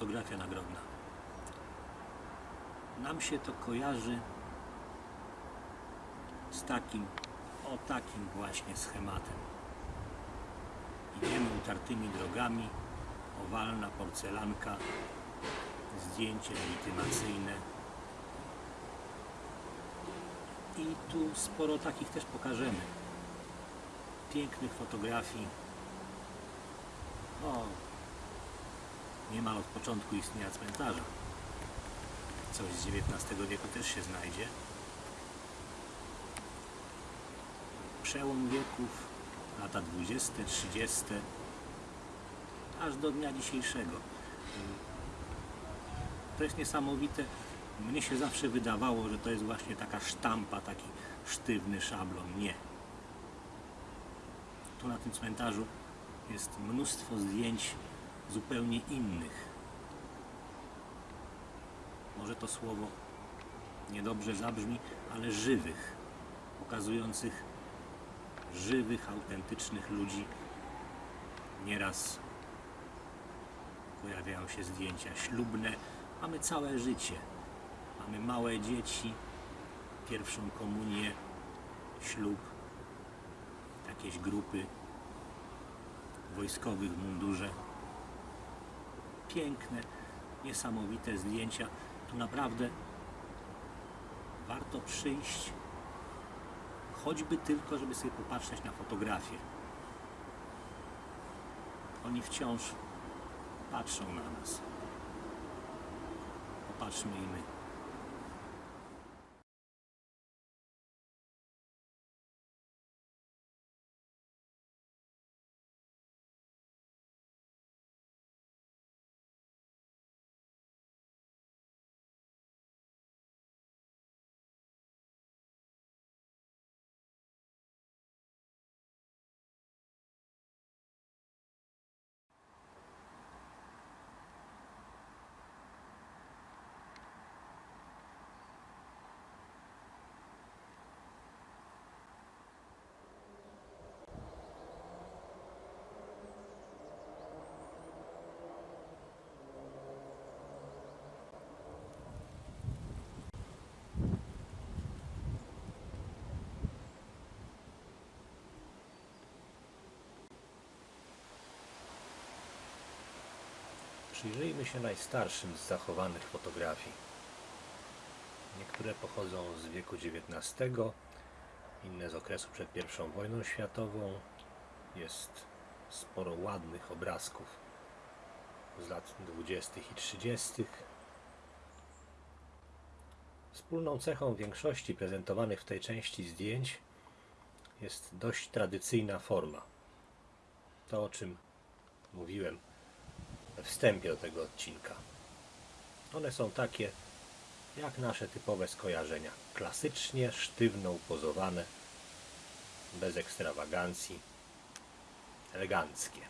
fotografia nagrodna. Nam się to kojarzy z takim, o takim właśnie schematem. Idziemy utartymi drogami, owalna porcelanka, zdjęcie legitymacyjne. I tu sporo takich też pokażemy. Pięknych fotografii. O, niemal od początku istnienia cmentarza. Coś z XIX wieku też się znajdzie. Przełom wieków, lata 20, 30, aż do dnia dzisiejszego. To jest niesamowite. Mnie się zawsze wydawało, że to jest właśnie taka sztampa, taki sztywny szablon. Nie. Tu na tym cmentarzu jest mnóstwo zdjęć zupełnie innych. Może to słowo niedobrze zabrzmi, ale żywych, pokazujących żywych, autentycznych ludzi. Nieraz pojawiają się zdjęcia ślubne. Mamy całe życie. Mamy małe dzieci, pierwszą komunię, ślub, jakieś grupy wojskowych w mundurze. Piękne, niesamowite zdjęcia. Tu naprawdę warto przyjść, choćby tylko, żeby sobie popatrzeć na fotografię. Oni wciąż patrzą na nas. Popatrzmy i my. Przyjrzyjmy się najstarszym z zachowanych fotografii. Niektóre pochodzą z wieku XIX, inne z okresu przed I wojną światową. Jest sporo ładnych obrazków z lat 20. i 30. Wspólną cechą większości prezentowanych w tej części zdjęć jest dość tradycyjna forma. To, o czym mówiłem wstępie do tego odcinka. One są takie jak nasze typowe skojarzenia. Klasycznie, sztywno upozowane, bez ekstrawagancji, eleganckie.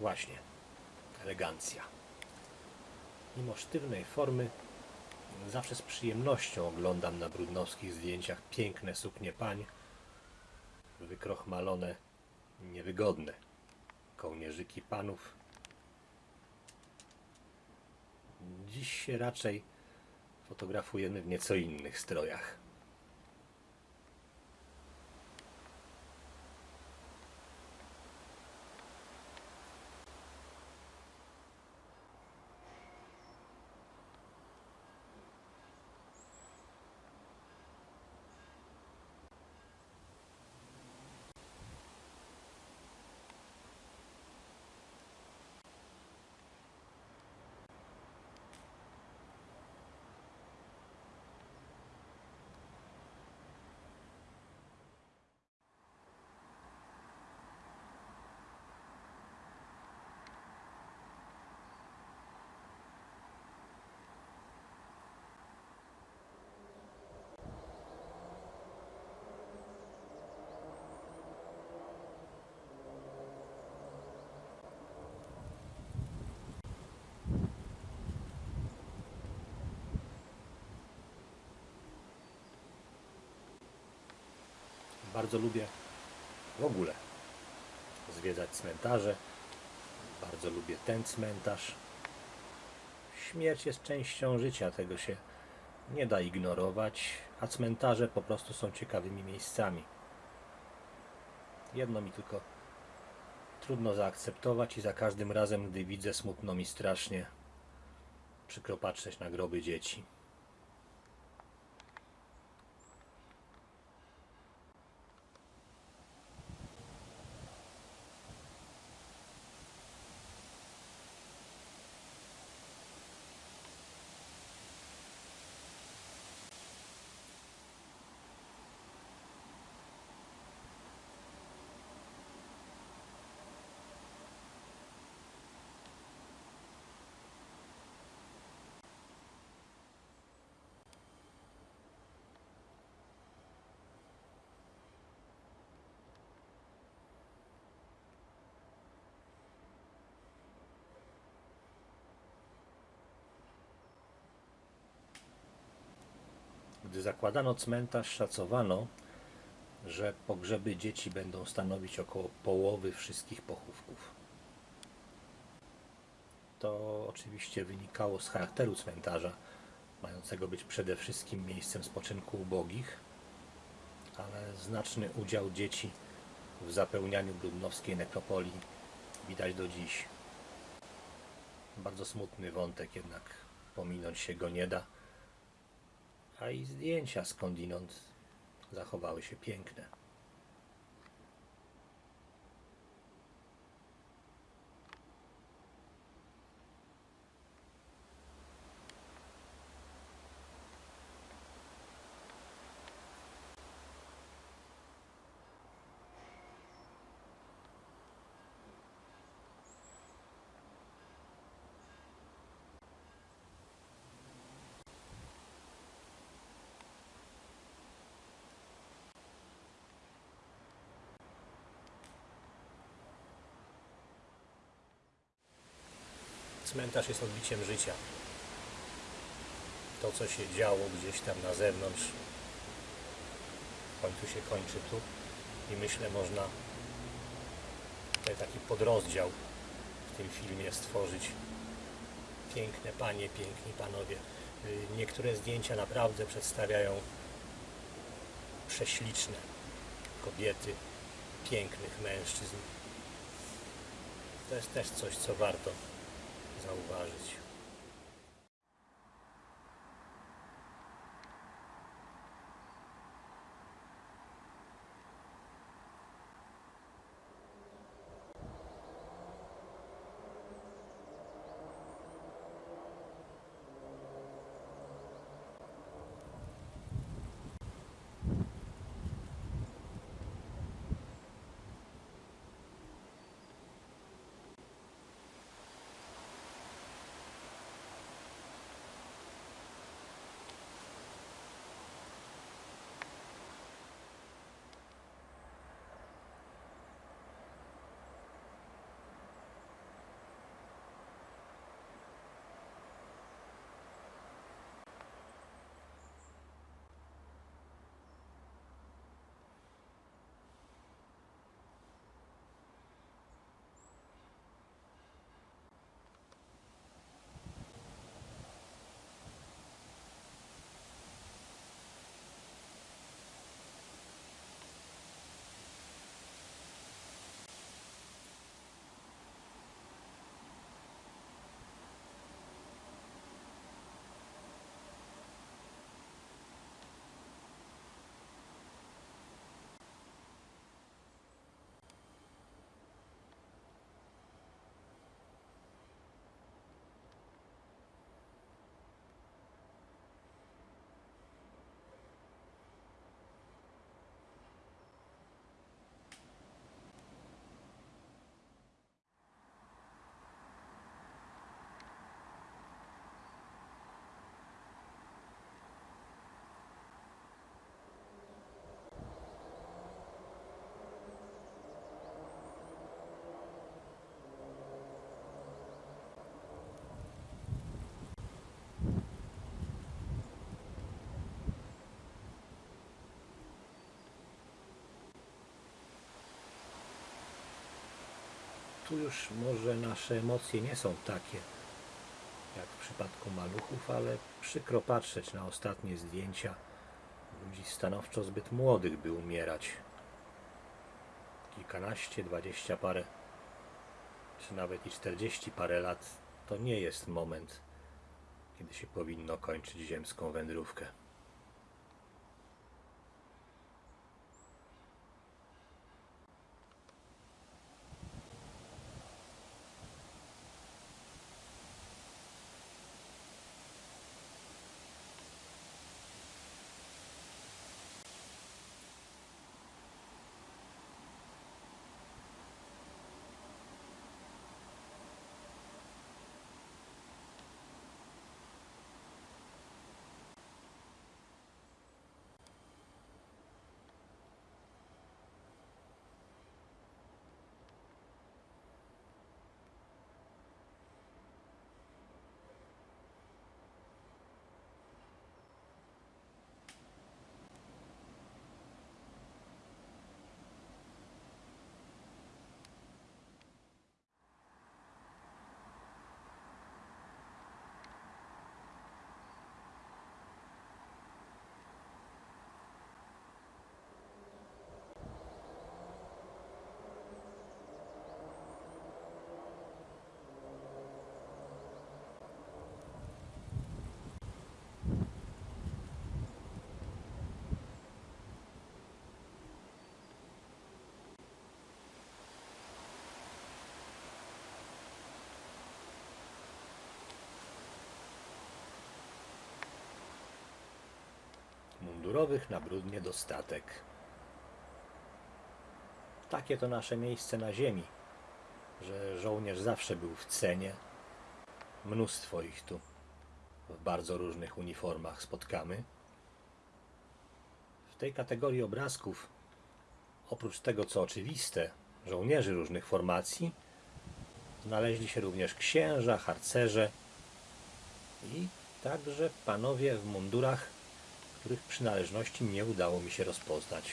Właśnie, elegancja. Mimo sztywnej formy, zawsze z przyjemnością oglądam na brudnowskich zdjęciach piękne suknie pań, wykrochmalone, niewygodne kołnierzyki panów. Dziś się raczej fotografujemy w nieco innych strojach. Bardzo lubię w ogóle zwiedzać cmentarze. Bardzo lubię ten cmentarz. Śmierć jest częścią życia, tego się nie da ignorować, a cmentarze po prostu są ciekawymi miejscami. Jedno mi tylko trudno zaakceptować i za każdym razem, gdy widzę smutno mi strasznie przykro patrzeć na groby dzieci. Gdy zakładano cmentarz, szacowano, że pogrzeby dzieci będą stanowić około połowy wszystkich pochówków. To oczywiście wynikało z charakteru cmentarza, mającego być przede wszystkim miejscem spoczynku ubogich, ale znaczny udział dzieci w zapełnianiu brudnowskiej nekropolii widać do dziś. Bardzo smutny wątek, jednak pominąć się go nie da a i zdjęcia skądinąd zachowały się piękne. Cmentarz jest odbiciem życia. To, co się działo gdzieś tam na zewnątrz, w końcu się kończy tu i myślę, można tutaj taki podrozdział w tym filmie stworzyć. Piękne panie, piękni panowie. Y, Niektóre zdjęcia naprawdę przedstawiają prześliczne kobiety, pięknych mężczyzn. To jest też coś, co warto zauważyć. Tu już może nasze emocje nie są takie jak w przypadku maluchów, ale przykro patrzeć na ostatnie zdjęcia ludzi stanowczo zbyt młodych, by umierać. Kilkanaście, dwadzieścia parę, czy nawet i czterdzieści parę lat to nie jest moment, kiedy się powinno kończyć ziemską wędrówkę. Mundurowych na brudnie dostatek. Takie to nasze miejsce na ziemi, że żołnierz zawsze był w cenie. Mnóstwo ich tu w bardzo różnych uniformach spotkamy. W tej kategorii obrazków, oprócz tego co oczywiste, żołnierzy różnych formacji, znaleźli się również księża, harcerze i także panowie w mundurach których przynależności nie udało mi się rozpoznać.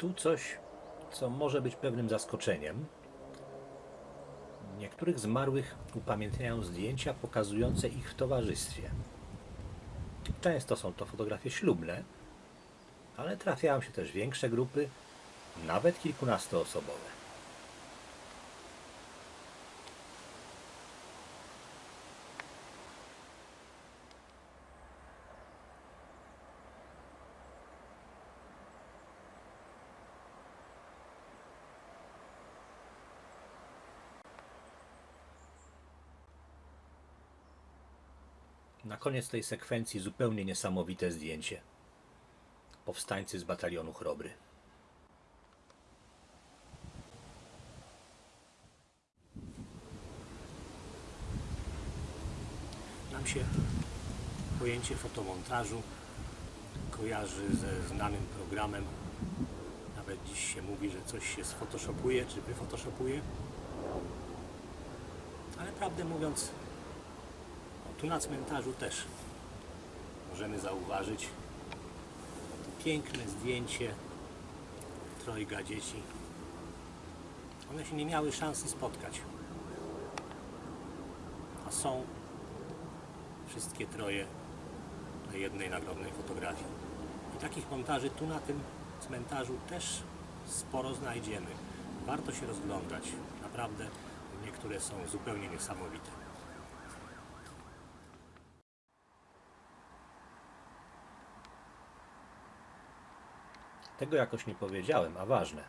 Tu coś, co może być pewnym zaskoczeniem. Niektórych zmarłych upamiętniają zdjęcia pokazujące ich w towarzystwie. Często są to fotografie ślubne, ale trafiają się też większe grupy, nawet kilkunastoosobowe. Na koniec tej sekwencji zupełnie niesamowite zdjęcie. Powstańcy z batalionu Chrobry. Nam się pojęcie fotomontażu kojarzy ze znanym programem. Nawet dziś się mówi, że coś się sfotoshopuje czy wyfotoshopuje. Ale prawdę mówiąc, tu na cmentarzu też możemy zauważyć piękne zdjęcie trojga dzieci. One się nie miały szansy spotkać. A są wszystkie troje na jednej nagrodnej fotografii. I takich montaży tu na tym cmentarzu też sporo znajdziemy. Warto się rozglądać. Naprawdę niektóre są zupełnie niesamowite. Tego jakoś nie powiedziałem, a ważne.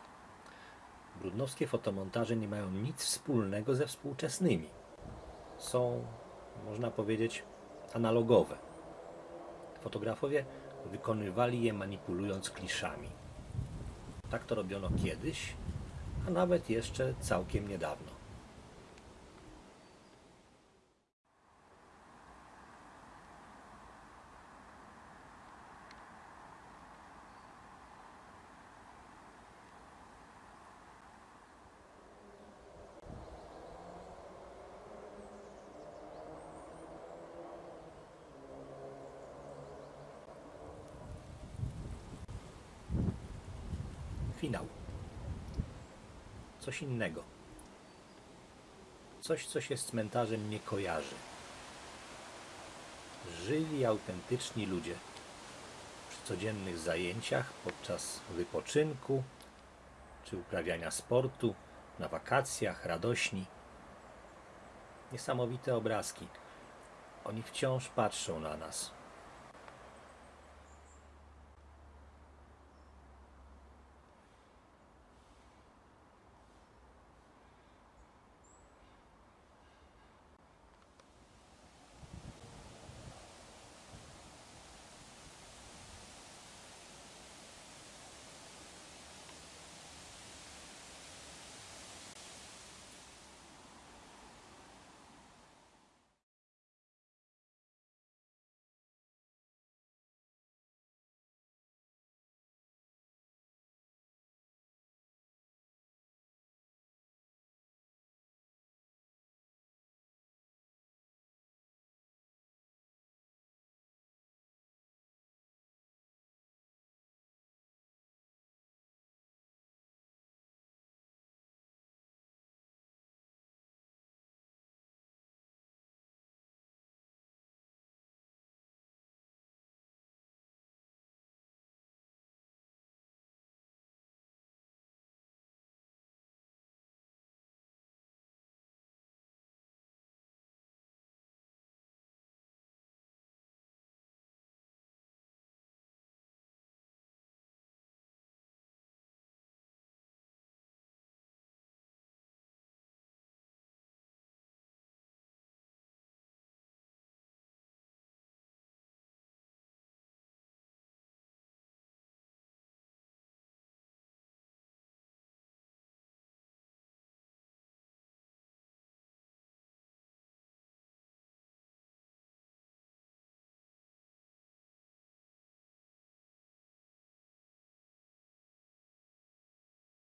Brudnowskie fotomontaże nie mają nic wspólnego ze współczesnymi. Są, można powiedzieć, analogowe. Fotografowie wykonywali je manipulując kliszami. Tak to robiono kiedyś, a nawet jeszcze całkiem niedawno. Finał. Coś innego. Coś, co się z cmentarzem nie kojarzy. Żyli, autentyczni ludzie. Przy codziennych zajęciach, podczas wypoczynku, czy uprawiania sportu, na wakacjach, radośni. Niesamowite obrazki. Oni wciąż patrzą na nas.